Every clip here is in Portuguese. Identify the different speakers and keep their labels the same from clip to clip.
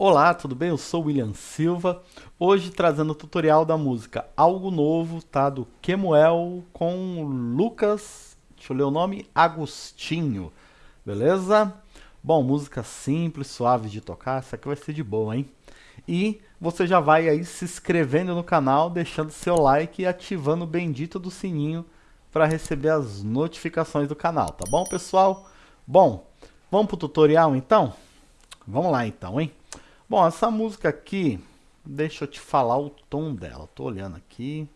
Speaker 1: Olá, tudo bem? Eu sou William Silva, hoje trazendo o tutorial da música Algo Novo, tá? Do Kemuel com Lucas, deixa eu ler o nome, Agostinho, beleza? Bom, música simples, suave de tocar, essa aqui vai ser de boa, hein? E você já vai aí se inscrevendo no canal, deixando seu like e ativando o bendito do sininho para receber as notificações do canal, tá bom, pessoal? Bom, vamos pro tutorial então? Vamos lá então, hein? Bom, essa música aqui, deixa eu te falar o tom dela. Tô olhando aqui.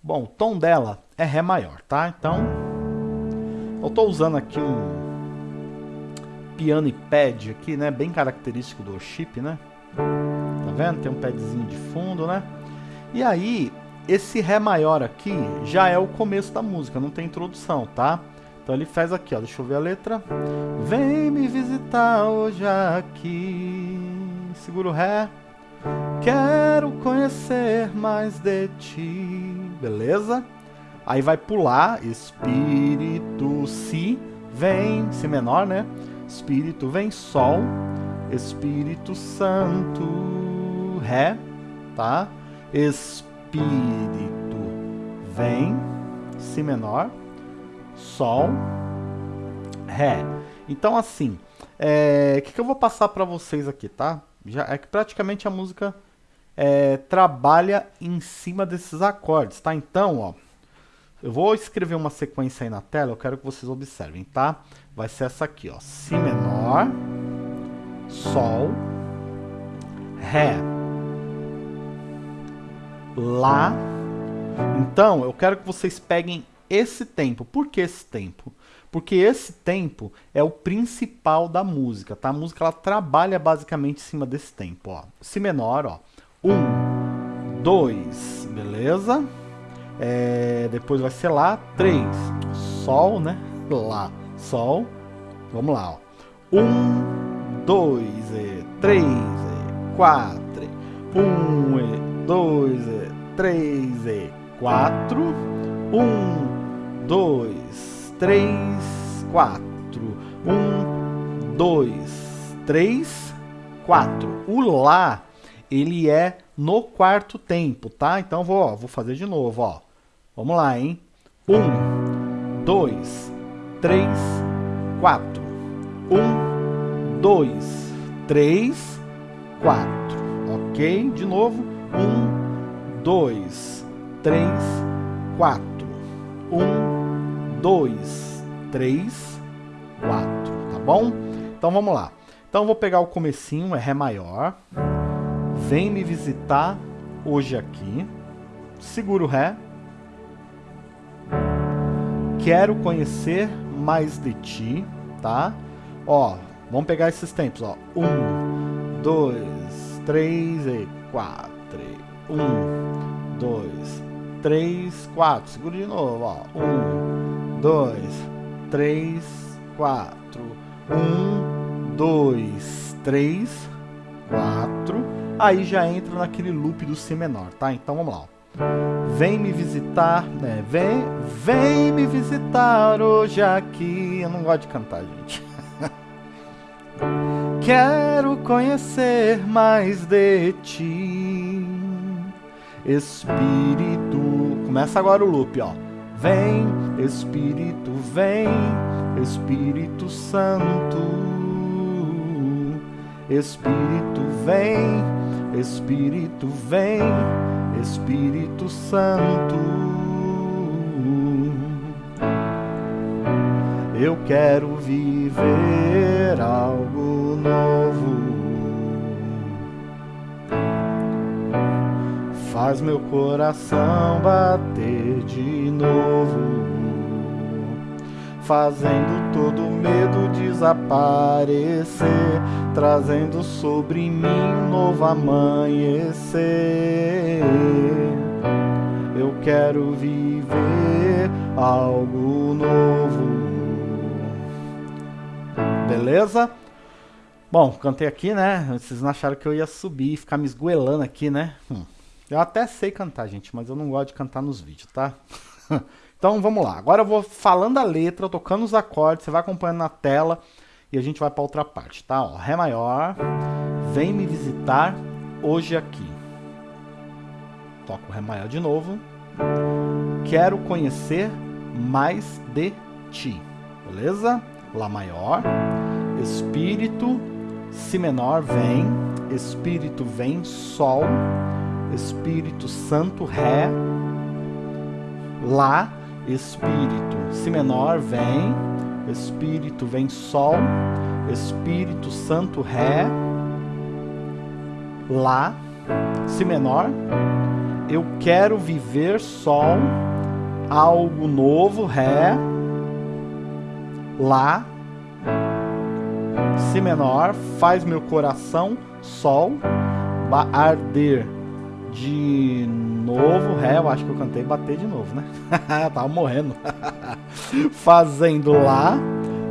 Speaker 1: Bom, o tom dela é Ré maior, tá? Então, eu tô usando aqui um piano e pad aqui, né? Bem característico do worship, né? Tá vendo? Tem um padzinho de fundo, né? E aí, esse Ré maior aqui já é o começo da música, não tem introdução, tá? Então ele faz aqui, ó. Deixa eu ver a letra. Vem me visitar hoje aqui segura o Ré. Quero conhecer mais de ti. Beleza? Aí vai pular. Espírito, Si. Vem. Si menor, né? Espírito vem, Sol. Espírito Santo. Ré. Tá? Espírito vem. Si menor. Sol. Ré. Então, assim, o é, que, que eu vou passar para vocês aqui, tá? Já é que praticamente a música é, trabalha em cima desses acordes, tá? Então, ó, eu vou escrever uma sequência aí na tela, eu quero que vocês observem, tá? Vai ser essa aqui, ó, Si menor, Sol, Ré, Lá. Então, eu quero que vocês peguem esse tempo. Por que esse tempo? Porque esse tempo é o principal da música, tá? A música ela trabalha basicamente em cima desse tempo, ó. Si menor, ó. Um, dois, beleza? É, depois vai ser Lá, três. Sol, né? Lá, Sol. Vamos lá, ó. Um, dois, e três, e quatro. Um, e dois, e três, e quatro. Um, dois, três, quatro. Um, dois, três, quatro. O Lá, ele é no quarto tempo, tá? Então, vou, ó, vou fazer de novo, ó. Vamos lá, hein? Um, dois, três, quatro. Um, dois, três, quatro. Ok? De novo. Um, dois, três, quatro. Um, 2, 3, 4, tá bom? Então vamos lá. Então vou pegar o comecinho, é Ré maior. Vem me visitar hoje aqui. Seguro Ré. Quero conhecer mais de ti, tá? Ó, vamos pegar esses tempos, ó. Um, dois, três e quatro. Um, dois, três, quatro. Segura de novo, ó. Um, dois, três, quatro. Um, dois, três, quatro. Aí já entra naquele loop do Si menor, tá? Então vamos lá. Vem me visitar, né? Vem, vem me visitar hoje aqui. Eu não gosto de cantar, gente. Quero conhecer mais de ti, Espírito. Começa agora o loop, ó. Vem, Espírito, vem, Espírito Santo. Espírito, vem, Espírito, vem, Espírito Santo. Eu quero viver algo novo. Faz meu coração bater de novo, fazendo todo medo desaparecer, trazendo sobre mim um novo amanhecer. Eu quero viver algo novo. Beleza? Bom, cantei aqui, né? Vocês não acharam que eu ia subir e ficar me esgoelando aqui, né? Hum. Eu até sei cantar, gente, mas eu não gosto de cantar nos vídeos, tá? então vamos lá. Agora eu vou falando a letra, tocando os acordes, você vai acompanhando na tela e a gente vai para outra parte, tá? Ó, Ré maior, vem me visitar hoje aqui. Toco o Ré maior de novo. Quero conhecer mais de ti. Beleza? Lá maior. Espírito, Si menor, vem. Espírito vem, Sol. Espírito Santo, Ré. Lá, Espírito. Si menor, vem. Espírito vem, Sol. Espírito Santo, Ré. Lá, Si menor. Eu quero viver Sol. Algo novo, Ré. Lá. Si menor. Faz meu coração, Sol. Arder de novo, Ré, eu acho que eu cantei bater de novo, né? Tava morrendo. Fazendo Lá,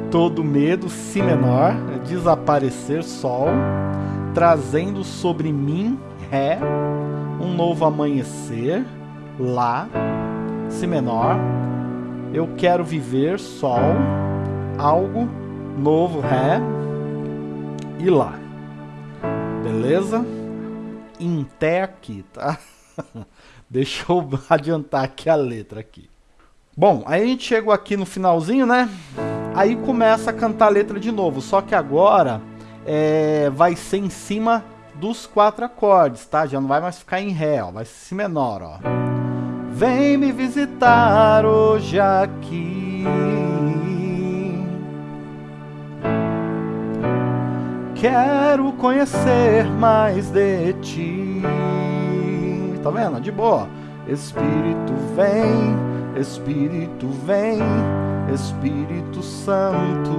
Speaker 1: todo medo, Si menor, desaparecer, Sol, trazendo sobre mim, Ré, um novo amanhecer, Lá, Si menor, eu quero viver, Sol, algo novo, Ré, e Lá. Beleza? Aqui, tá? Deixa eu adiantar aqui a letra aqui. Bom, aí a gente chegou aqui no finalzinho, né? Aí começa a cantar a letra de novo, só que agora é, vai ser em cima dos quatro acordes, tá? Já não vai mais ficar em Ré, ó, vai ser Si menor, ó. Vem me visitar hoje aqui Quero conhecer mais de ti. Tá vendo? De boa. Espírito vem, Espírito vem, Espírito Santo.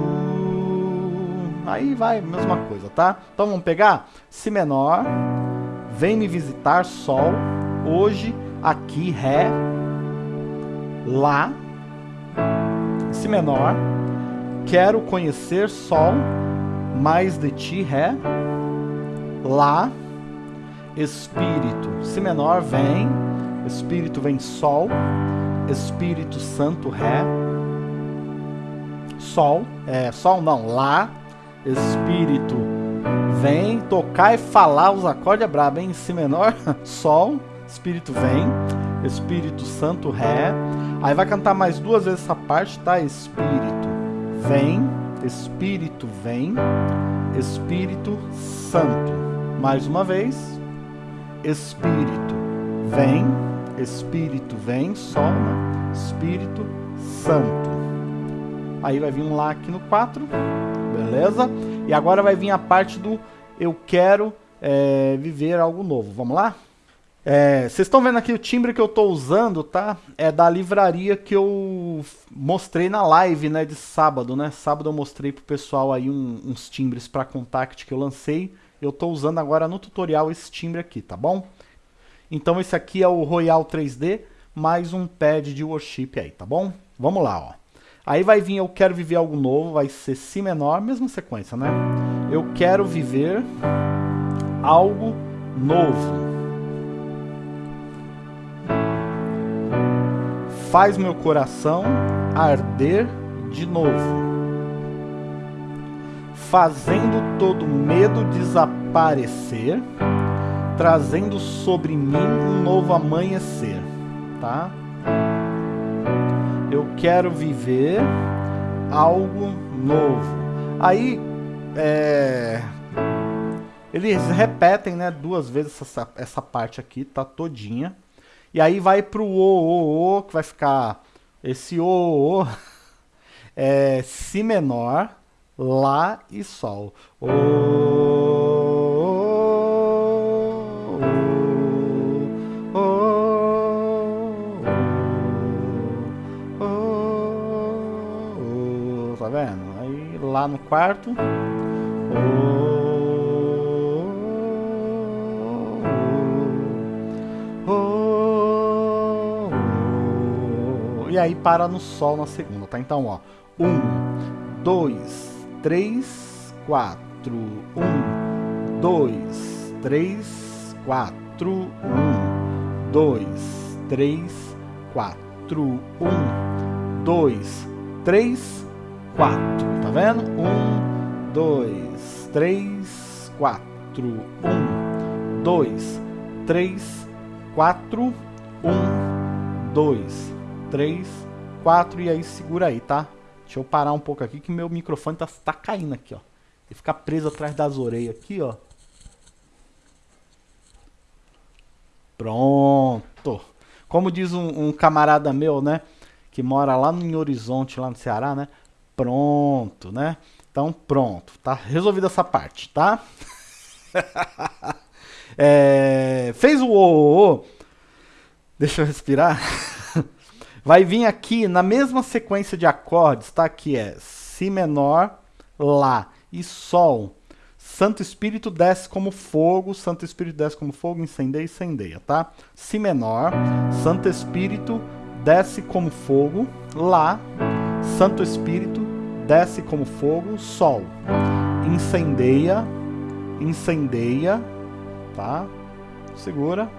Speaker 1: Aí vai, mesma coisa, tá? Então vamos pegar Si menor, vem me visitar, Sol, hoje, aqui, Ré, Lá, Si menor, quero conhecer, Sol, mais de ti, Ré, Lá, Espírito, Si menor, vem, Espírito vem Sol, Espírito Santo, Ré, Sol, é, Sol não, Lá, Espírito vem, tocar e falar os acordes é brabo, hein? Si menor, Sol, Espírito vem, Espírito Santo, Ré, aí vai cantar mais duas vezes essa parte, tá? Espírito vem, Espírito vem, Espírito Santo. Mais uma vez, Espírito vem, Espírito vem, Sol, né? Espírito Santo. Aí vai vir um Lá aqui no 4, beleza? E agora vai vir a parte do eu quero é, viver algo novo. Vamos lá? É, vocês estão vendo aqui o timbre que eu estou usando, tá? É da livraria que eu mostrei na live, né, de sábado, né? Sábado eu mostrei pro pessoal aí um, uns timbres para contact que eu lancei. Eu estou usando agora no tutorial esse timbre aqui, tá bom? Então esse aqui é o Royal 3D mais um pad de worship aí, tá bom? Vamos lá, ó. Aí vai vir eu quero viver algo novo, vai ser Si menor, mesma sequência, né? Eu quero viver algo novo. Faz meu coração arder de novo, fazendo todo medo desaparecer, trazendo sobre mim um novo amanhecer, tá? Eu quero viver algo novo. Aí, é, eles repetem, né, duas vezes essa, essa parte aqui, tá todinha. E aí vai pro O, O, O, que vai ficar esse O, O, é Si menor, Lá e Sol. O, o, o, o, tá vendo? Aí lá no quarto, e aí para no Sol na segunda, tá? Então, ó, um, dois, três, quatro, um, dois, três, quatro, um, dois, três, quatro, um, dois, três, quatro, tá vendo? Um, dois, três, quatro, Um, dois, três, quatro. Um, dois, três, quatro. E aí segura aí, tá? Deixa eu parar um pouco aqui que meu microfone tá, tá caindo aqui, ó. Ele fica preso atrás das orelhas aqui, ó. Pronto. Como diz um, um, camarada meu, né? Que mora lá no Horizonte, lá no Ceará, né? Pronto, né? Então, pronto. Tá resolvida essa parte, tá? é, fez o Deixa eu respirar. Vai vir aqui na mesma sequência de acordes, tá? Que é Si menor, Lá e Sol. Santo Espírito desce como fogo, Santo Espírito desce como fogo, incendeia, incendeia, tá? Si menor, Santo Espírito desce como fogo, Lá, Santo Espírito desce como fogo, Sol, incendeia, incendeia, tá? Segura.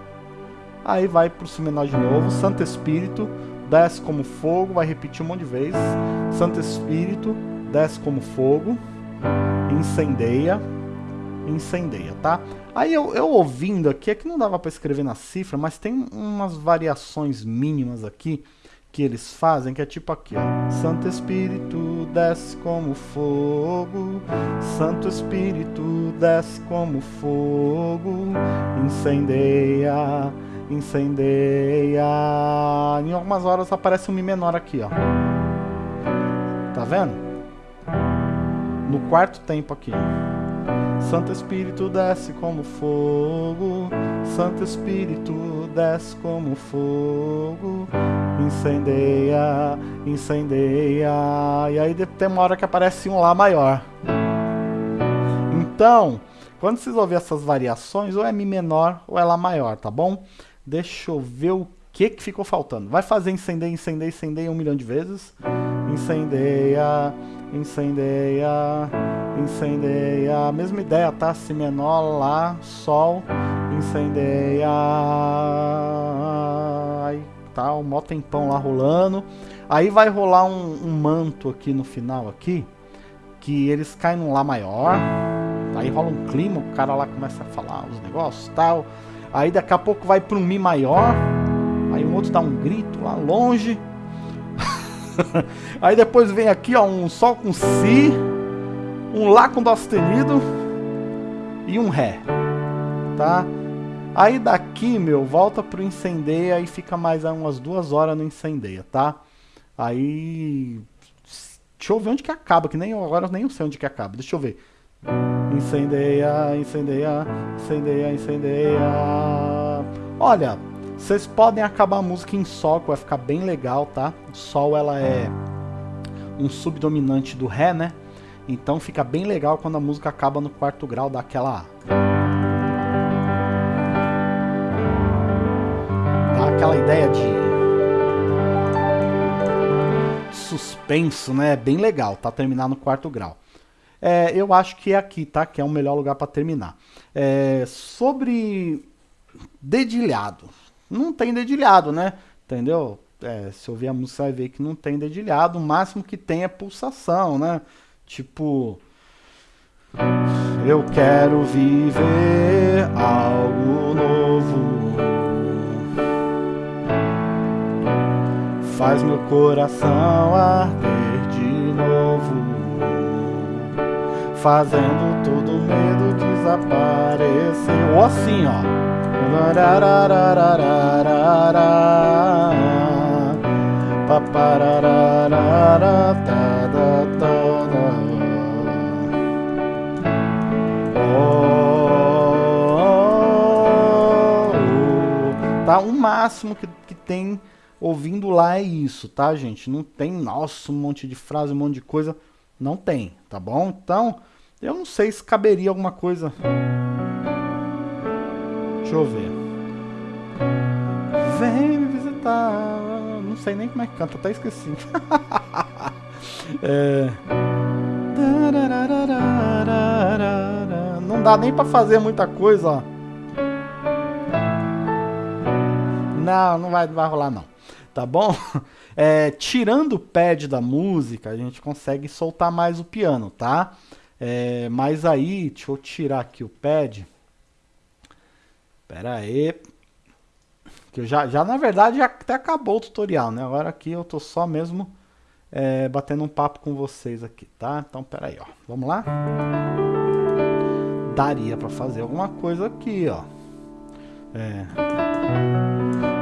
Speaker 1: Aí vai pro Si menor de novo, Santo Espírito desce como fogo, vai repetir um monte de vezes. Santo Espírito desce como fogo, incendeia, incendeia, tá? Aí eu, eu ouvindo aqui, é que não dava para escrever na cifra, mas tem umas variações mínimas aqui que eles fazem, que é tipo aqui, ó. Santo Espírito desce como fogo, Santo Espírito desce como fogo, incendeia, incendeia. Em algumas horas aparece um Mi menor aqui, ó. Tá vendo? No quarto tempo aqui. Santo Espírito desce como fogo, Santo Espírito desce como fogo, incendeia, incendeia. E aí tem uma hora que aparece um Lá maior. Então, quando vocês ouvir essas variações, ou é Mi menor ou é Lá maior, tá bom? Deixa eu ver o que, que ficou faltando. Vai fazer incendeia, incendeia, incendeia um milhão de vezes. Incendeia, incendeia, incendeia. Mesma ideia, tá? Si menor, Lá, Sol, incendeia. O mó tempão lá rolando. Aí vai rolar um, um manto aqui no final aqui. Que eles caem num Lá maior. Aí rola um clima, o cara lá começa a falar os negócios tal. Aí daqui a pouco vai para um Mi maior. Aí um outro dá um grito lá longe. Aí depois vem aqui, ó, um Sol com Si, um Lá com Dó sustenido e um Ré. Tá? Aí daqui, meu, volta pro incendeia e fica mais umas duas horas no incendeia, tá? Aí. Deixa eu ver onde que acaba, que nem agora eu nem sei onde que acaba. Deixa eu ver. Incendeia, incendeia, incendeia, incendeia. Olha, vocês podem acabar a música em Sol, que vai ficar bem legal, tá? Sol, ela é um subdominante do Ré, né? Então fica bem legal quando a música acaba no quarto grau, daquela... de... Suspenso, né? Bem legal, tá? Terminar no quarto grau. É, eu acho que é aqui, tá? Que é o melhor lugar para terminar. É, sobre dedilhado. Não tem dedilhado, né? Entendeu? É, se ouvir a música, vai ver que não tem dedilhado. O máximo que tem é pulsação, né? Tipo. Eu quero viver algo novo. Faz meu coração arder de novo fazendo todo medo desaparecer. Ou assim, ó. Tá, o máximo que, que tem ouvindo lá é isso, tá, gente? Não tem, nossa, um monte de frase, um monte de coisa. Não tem, tá bom? Então, eu não sei se caberia alguma coisa. Deixa eu ver. Vem me visitar. Não sei nem como é que canta, até esqueci. é... Não dá nem pra fazer muita coisa, ó. Não, não vai, não vai rolar não. Tá bom? É, tirando o pad da música, a gente consegue soltar mais o piano, tá? É, mas aí, deixa eu tirar aqui o pad. Pera aí. Que eu já, já, na verdade, já até acabou o tutorial, né? Agora aqui eu tô só mesmo é, batendo um papo com vocês aqui, tá? Então, pera aí, ó. Vamos lá? Daria pra fazer alguma coisa aqui, ó. É.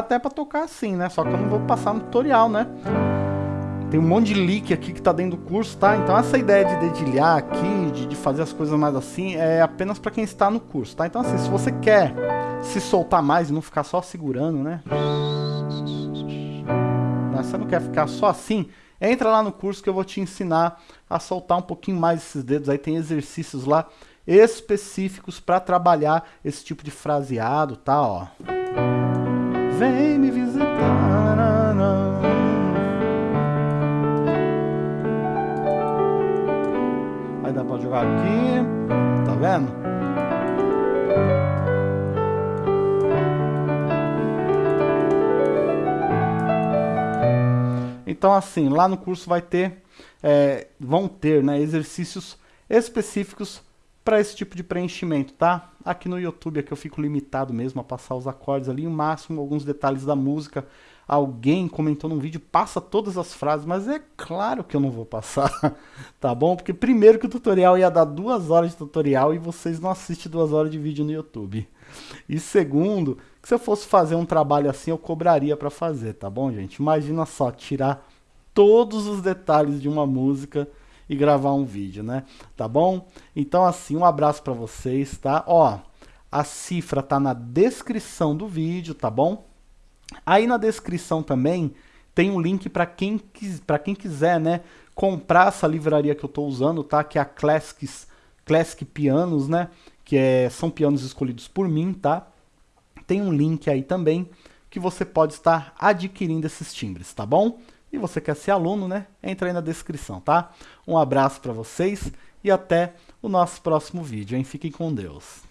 Speaker 1: até pra tocar assim, né? Só que eu não vou passar no tutorial, né? Tem um monte de leak aqui que tá dentro do curso, tá? Então essa ideia de dedilhar aqui, de, de fazer as coisas mais assim, é apenas para quem está no curso, tá? Então assim, se você quer se soltar mais e não ficar só segurando, né? Você não quer ficar só assim, entra lá no curso que eu vou te ensinar a soltar um pouquinho mais esses dedos. Aí tem exercícios lá específicos para trabalhar esse tipo de fraseado, tá? Ó. Vem me visitar. Aí dá pra jogar aqui, tá vendo? Então assim, lá no curso vai ter, é, vão ter né, exercícios específicos para esse tipo de preenchimento, tá? Aqui no YouTube aqui eu fico limitado mesmo a passar os acordes ali, o máximo alguns detalhes da música, alguém comentou num vídeo, passa todas as frases, mas é claro que eu não vou passar, tá bom? Porque primeiro que o tutorial ia dar duas horas de tutorial e vocês não assistem duas horas de vídeo no YouTube. E segundo, que se eu fosse fazer um trabalho assim, eu cobraria para fazer, tá bom, gente? Imagina só, tirar todos os detalhes de uma música e gravar um vídeo, né? Tá bom? Então assim, um abraço para vocês, tá? Ó, a cifra tá na descrição do vídeo, tá bom? Aí na descrição também tem um link para quem, quis, quem quiser, né, comprar essa livraria que eu estou usando, tá? Que é a Classics, Classic Pianos, né? Que é, são pianos escolhidos por mim, tá? Tem um link aí também que você pode estar adquirindo esses timbres, tá bom? E você quer ser aluno, né? Entra aí na descrição, tá? Um abraço para vocês e até o nosso próximo vídeo, hein? Fiquem com Deus.